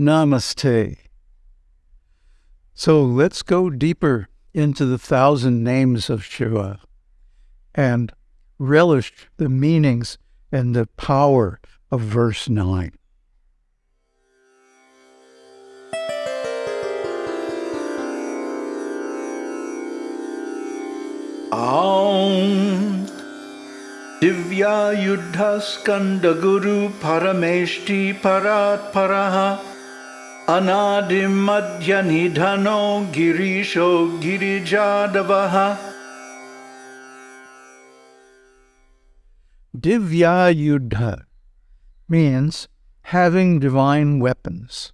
Namaste. So let's go deeper into the thousand names of Shiva and relish the meanings and the power of verse 9. Aum Divya Yuddha Skanda Guru Parameshti Parat Paraha Girisho Girijadavaha Divya Yuddha means having divine weapons.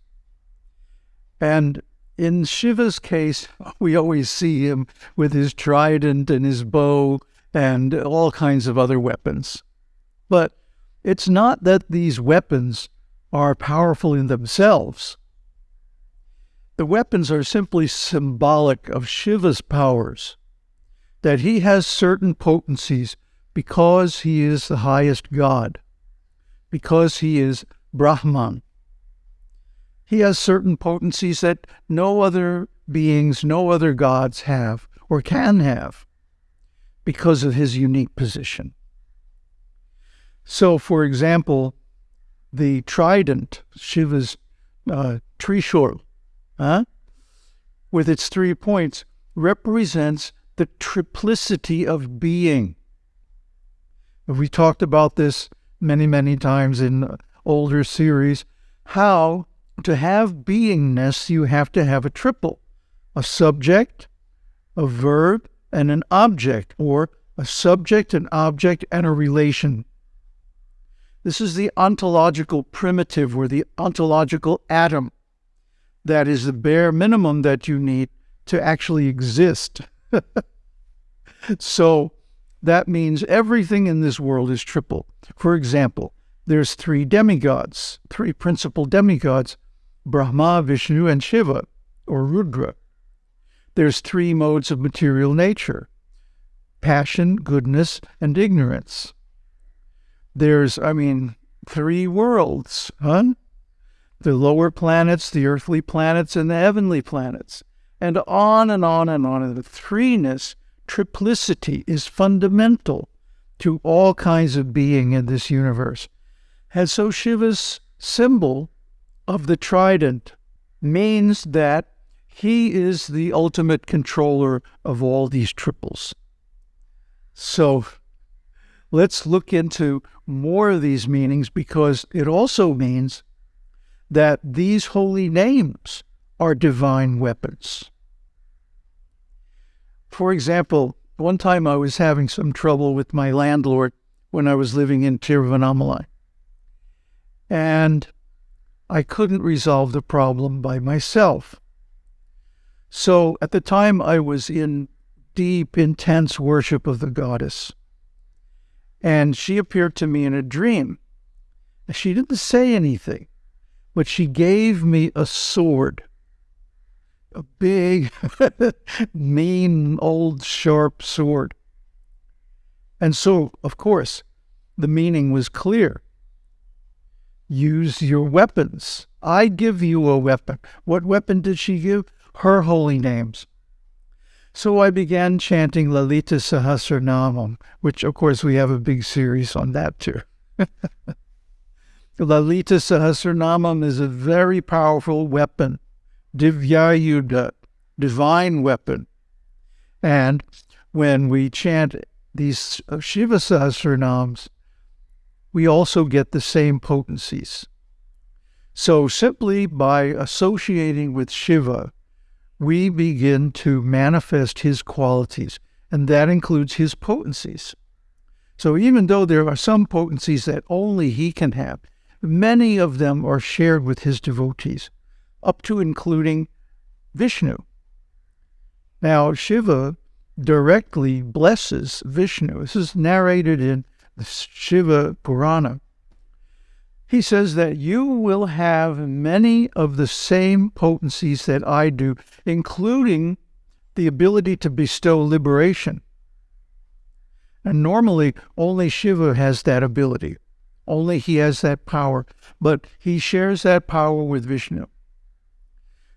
And in Shiva's case, we always see him with his trident and his bow and all kinds of other weapons. But it's not that these weapons are powerful in themselves. The weapons are simply symbolic of Shiva's powers, that he has certain potencies because he is the highest God, because he is Brahman, he has certain potencies that no other beings, no other gods have or can have because of his unique position. So, for example, the trident, Shiva's uh, Trishul, huh, with its three points, represents the triplicity of being. We talked about this many, many times in older series, how to have beingness, you have to have a triple a subject, a verb, and an object, or a subject, an object, and a relation. This is the ontological primitive or the ontological atom. That is the bare minimum that you need to actually exist. so that means everything in this world is triple. For example, there's three demigods, three principal demigods Brahma, Vishnu, and Shiva, or Rudra. There's three modes of material nature passion, goodness, and ignorance. There's, I mean, three worlds, huh? The lower planets, the earthly planets, and the heavenly planets. And on and on and on. And the threeness, triplicity, is fundamental to all kinds of being in this universe. And so Shiva's symbol of the trident means that he is the ultimate controller of all these triples. So let's look into more of these meanings because it also means that these holy names are divine weapons. For example, one time I was having some trouble with my landlord when I was living in Tiruvannamalai. And I couldn't resolve the problem by myself. So at the time, I was in deep, intense worship of the goddess. And she appeared to me in a dream. She didn't say anything, but she gave me a sword. A big, mean, old, sharp sword. And so, of course, the meaning was clear use your weapons. I give you a weapon. What weapon did she give? Her holy names. So I began chanting Lalita Sahasranamam, which of course we have a big series on that too. Lalita Sahasranamam is a very powerful weapon, Divyayuda, divine weapon. And when we chant these Shiva Sahasranams, we also get the same potencies. So, simply by associating with Shiva, we begin to manifest his qualities, and that includes his potencies. So, even though there are some potencies that only he can have, many of them are shared with his devotees, up to including Vishnu. Now, Shiva directly blesses Vishnu. This is narrated in the Shiva Purana, he says that you will have many of the same potencies that I do, including the ability to bestow liberation. And normally, only Shiva has that ability. Only he has that power. But he shares that power with Vishnu.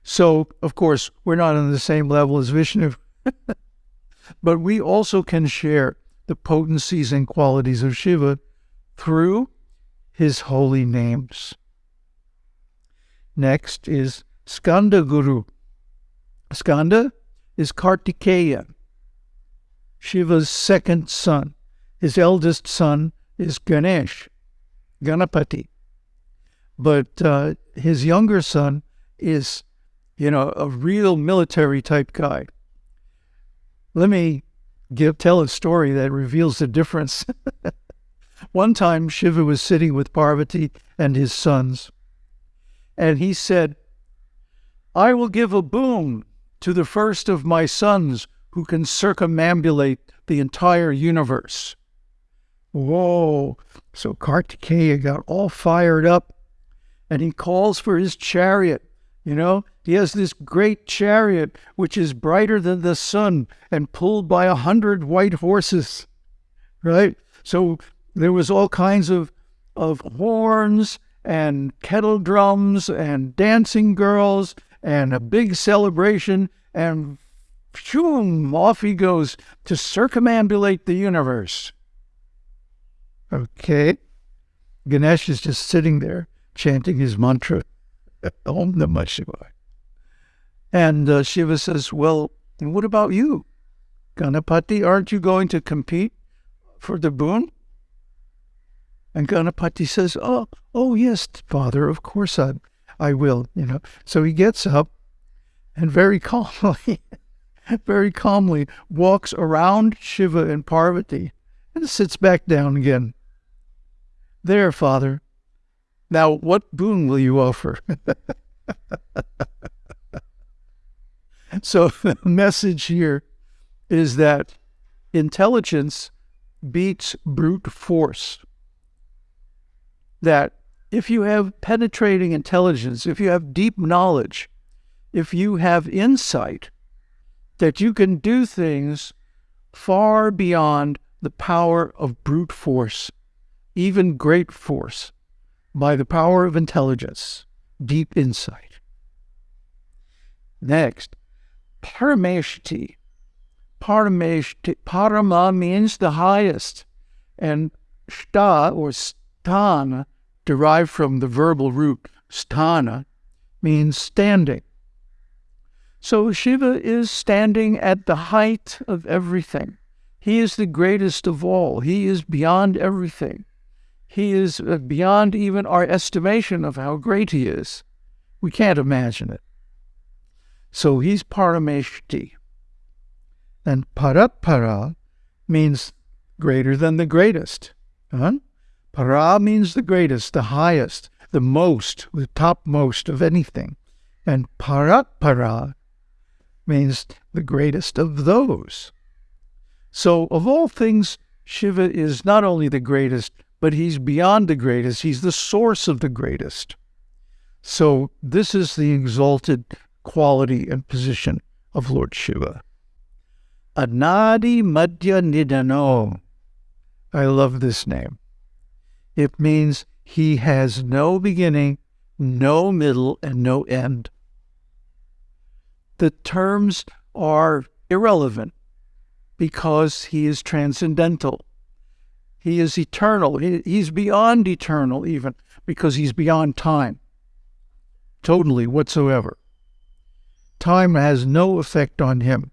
So, of course, we're not on the same level as Vishnu, but we also can share the potencies and qualities of Shiva through his holy names. Next is Skanda Guru. Skanda is Kartikeya, Shiva's second son. His eldest son is Ganesh, Ganapati. But uh, his younger son is, you know, a real military type guy. Let me give tell a story that reveals the difference. One time, Shiva was sitting with Parvati and his sons, and he said, I will give a boon to the first of my sons who can circumambulate the entire universe. Whoa. So Kartikeya got all fired up and he calls for his chariot. You know, he has this great chariot which is brighter than the sun and pulled by a hundred white horses, right? So there was all kinds of, of horns and kettle drums and dancing girls and a big celebration and shoom, off he goes to circumambulate the universe. Okay. Ganesh is just sitting there chanting his mantra, Om Namah Shivaya. And uh, Shiva says, Well, what about you? Ganapati, aren't you going to compete for the boon? And Ganapati says, Oh, oh yes, Father, of course I, I will, you know. So he gets up and very calmly, very calmly walks around Shiva and Parvati and sits back down again. There, Father. Now, what boon will you offer? so, the message here is that intelligence beats brute force. That if you have penetrating intelligence, if you have deep knowledge, if you have insight, that you can do things far beyond the power of brute force even great force, by the power of intelligence, deep insight. Next, parameshti. Parameshti, parama means the highest, and sta or sthana, derived from the verbal root sthana, means standing. So Shiva is standing at the height of everything. He is the greatest of all. He is beyond everything. He is uh, beyond even our estimation of how great he is. We can't imagine it. So he's Parameshti. And Parapara means greater than the greatest. Huh? Para means the greatest, the highest, the most, the topmost of anything. And Parapara means the greatest of those. So, of all things, Shiva is not only the greatest, but he's beyond the greatest. He's the source of the greatest. So this is the exalted quality and position of Lord Shiva. Anadi Madhya Nidano. I love this name. It means he has no beginning, no middle, and no end. The terms are irrelevant because he is transcendental. He is eternal. He, he's beyond eternal, even because he's beyond time, totally whatsoever. Time has no effect on him.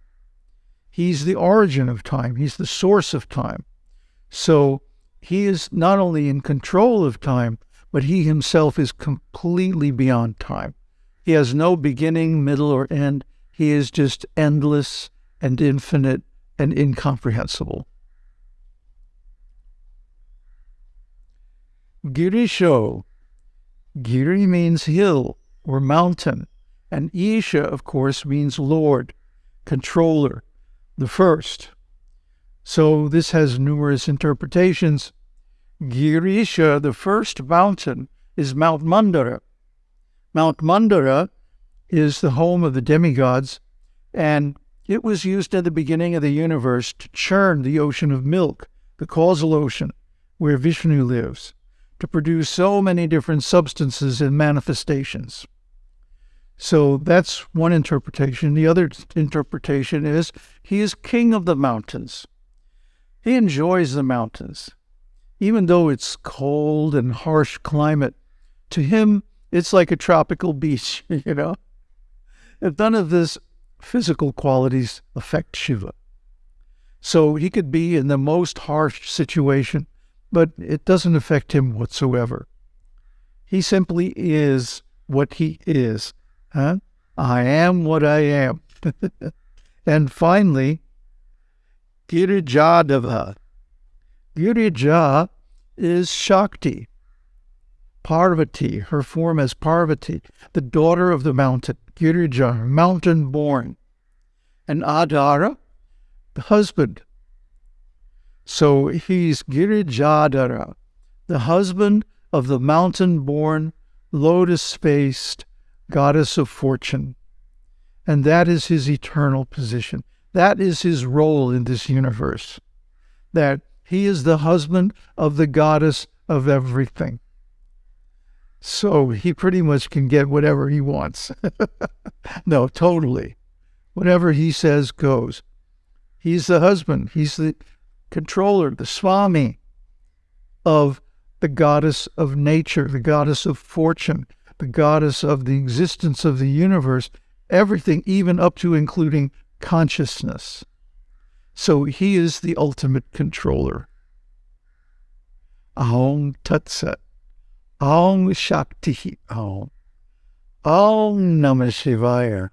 He's the origin of time, he's the source of time. So he is not only in control of time, but he himself is completely beyond time. He has no beginning, middle, or end. He is just endless and infinite and incomprehensible. Girisho. Giri means hill or mountain, and Isha, of course, means Lord, controller, the first. So this has numerous interpretations. Girisha, the first mountain, is Mount Mandara. Mount Mandara is the home of the demigods, and it was used at the beginning of the universe to churn the ocean of milk, the causal ocean, where Vishnu lives to produce so many different substances and manifestations. So that's one interpretation. The other interpretation is he is king of the mountains. He enjoys the mountains. Even though it's cold and harsh climate, to him, it's like a tropical beach, you know? And none of this physical qualities affect Shiva. So he could be in the most harsh situation, but it doesn't affect him whatsoever. He simply is what he is. Huh? I am what I am. and finally, Girijadava. Girija is Shakti, Parvati, her form as Parvati, the daughter of the mountain, Girija, mountain born, and Adara, the husband. So he's Girijadara, the husband of the mountain born, lotus faced goddess of fortune. And that is his eternal position. That is his role in this universe. That he is the husband of the goddess of everything. So he pretty much can get whatever he wants. no, totally. Whatever he says goes. He's the husband, he's the controller, the Swami of the goddess of nature, the goddess of fortune, the goddess of the existence of the universe, everything, even up to including consciousness. So he is the ultimate controller. Aum Tat Sat. Aum Shakti Aum. Aum Namah Shivaya.